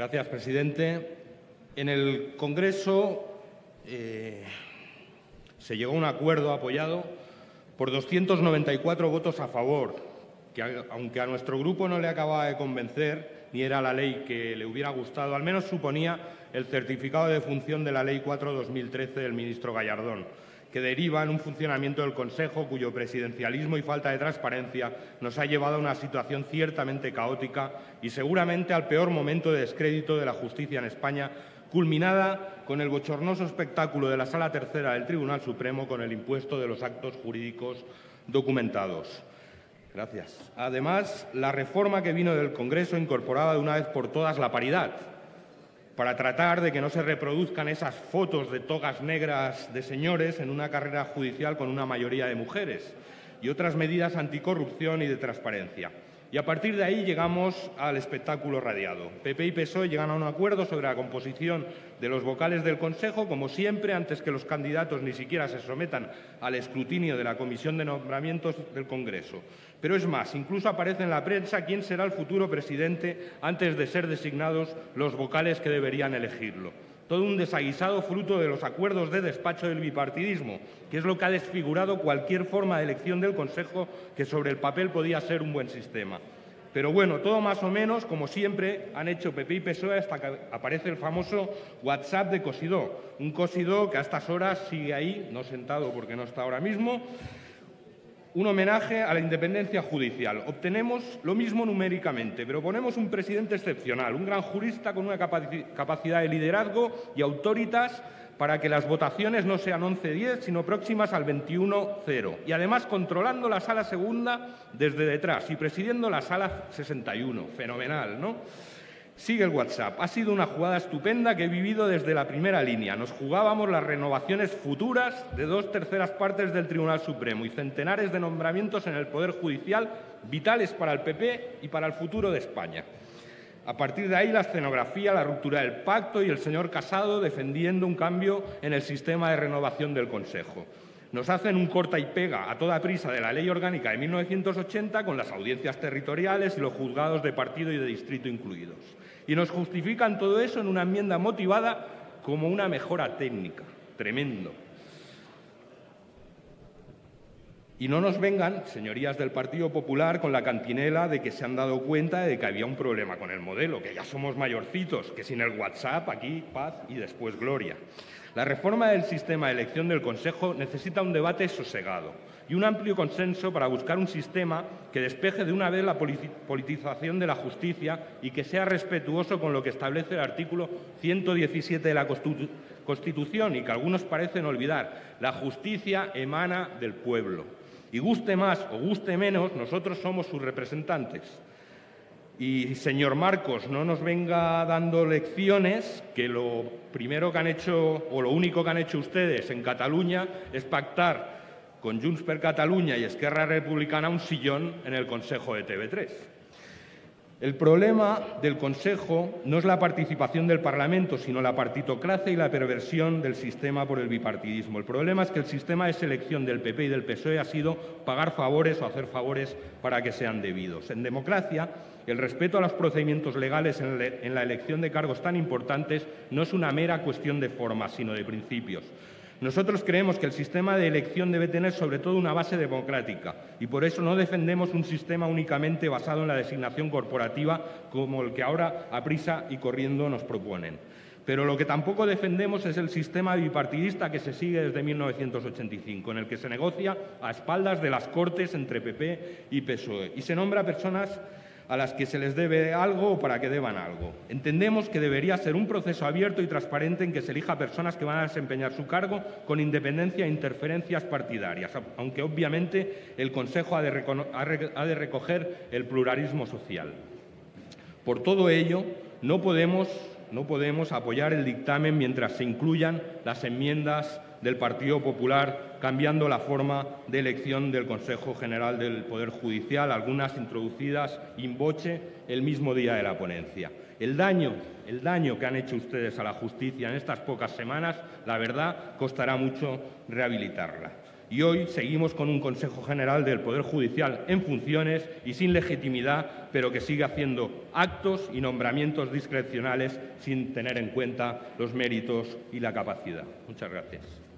Gracias, presidente. En el Congreso eh, se llegó a un acuerdo apoyado por 294 votos a favor, que aunque a nuestro grupo no le acababa de convencer, ni era la ley que le hubiera gustado, al menos suponía el certificado de función de la Ley 4-2013 del ministro Gallardón que deriva en un funcionamiento del Consejo cuyo presidencialismo y falta de transparencia nos ha llevado a una situación ciertamente caótica y seguramente al peor momento de descrédito de la justicia en España, culminada con el bochornoso espectáculo de la Sala Tercera del Tribunal Supremo con el impuesto de los actos jurídicos documentados. Gracias. Además, la reforma que vino del Congreso incorporaba de una vez por todas la paridad, para tratar de que no se reproduzcan esas fotos de togas negras de señores en una carrera judicial con una mayoría de mujeres y otras medidas anticorrupción y de transparencia. Y a partir de ahí llegamos al espectáculo radiado. PP y PSOE llegan a un acuerdo sobre la composición de los vocales del Consejo, como siempre, antes que los candidatos ni siquiera se sometan al escrutinio de la Comisión de Nombramientos del Congreso. Pero es más, incluso aparece en la prensa quién será el futuro presidente antes de ser designados los vocales que deberían elegirlo todo un desaguisado fruto de los acuerdos de despacho del bipartidismo, que es lo que ha desfigurado cualquier forma de elección del Consejo que sobre el papel podía ser un buen sistema. Pero bueno, todo más o menos, como siempre, han hecho PP y PSOE hasta que aparece el famoso WhatsApp de Cosidó. Un Cosidó que a estas horas sigue ahí, no sentado porque no está ahora mismo, un homenaje a la independencia judicial. Obtenemos lo mismo numéricamente, pero ponemos un presidente excepcional, un gran jurista con una capacidad de liderazgo y autoritas para que las votaciones no sean 11-10, sino próximas al 21-0. Y además controlando la sala segunda desde detrás y presidiendo la sala 61. Fenomenal, ¿no? Sigue el WhatsApp. Ha sido una jugada estupenda que he vivido desde la primera línea. Nos jugábamos las renovaciones futuras de dos terceras partes del Tribunal Supremo y centenares de nombramientos en el Poder Judicial vitales para el PP y para el futuro de España. A partir de ahí, la escenografía, la ruptura del pacto y el señor Casado defendiendo un cambio en el sistema de renovación del Consejo. Nos hacen un corta y pega a toda prisa de la Ley Orgánica de 1980 con las audiencias territoriales y los juzgados de partido y de distrito incluidos y nos justifican todo eso en una enmienda motivada como una mejora técnica. Tremendo. Y no nos vengan, señorías del Partido Popular, con la cantinela de que se han dado cuenta de que había un problema con el modelo, que ya somos mayorcitos, que sin el WhatsApp aquí paz y después gloria. La reforma del sistema de elección del Consejo necesita un debate sosegado y un amplio consenso para buscar un sistema que despeje de una vez la politización de la justicia y que sea respetuoso con lo que establece el artículo 117 de la Constitución y que algunos parecen olvidar. La justicia emana del pueblo. Y guste más o guste menos, nosotros somos sus representantes. Y, señor Marcos, no nos venga dando lecciones que lo primero que han hecho, o lo único que han hecho ustedes en Cataluña es pactar con Junts per Catalunya y Esquerra Republicana un sillón en el Consejo de TV3. El problema del Consejo no es la participación del Parlamento, sino la partitocracia y la perversión del sistema por el bipartidismo. El problema es que el sistema de selección del PP y del PSOE ha sido pagar favores o hacer favores para que sean debidos. En democracia, el respeto a los procedimientos legales en la elección de cargos tan importantes no es una mera cuestión de forma, sino de principios. Nosotros creemos que el sistema de elección debe tener sobre todo una base democrática y por eso no defendemos un sistema únicamente basado en la designación corporativa como el que ahora a prisa y corriendo nos proponen. Pero lo que tampoco defendemos es el sistema bipartidista que se sigue desde 1985, en el que se negocia a espaldas de las Cortes entre PP y PSOE y se nombra personas a las que se les debe algo o para que deban algo. Entendemos que debería ser un proceso abierto y transparente en que se elija personas que van a desempeñar su cargo con independencia e interferencias partidarias, aunque obviamente el Consejo ha de, ha de recoger el pluralismo social. Por todo ello, no podemos, no podemos apoyar el dictamen mientras se incluyan las enmiendas del Partido Popular, cambiando la forma de elección del Consejo General del Poder Judicial, algunas introducidas in voce el mismo día de la ponencia. El daño, el daño que han hecho ustedes a la justicia en estas pocas semanas, la verdad, costará mucho rehabilitarla. Y hoy seguimos con un Consejo General del Poder Judicial en funciones y sin legitimidad, pero que sigue haciendo actos y nombramientos discrecionales sin tener en cuenta los méritos y la capacidad. Muchas gracias.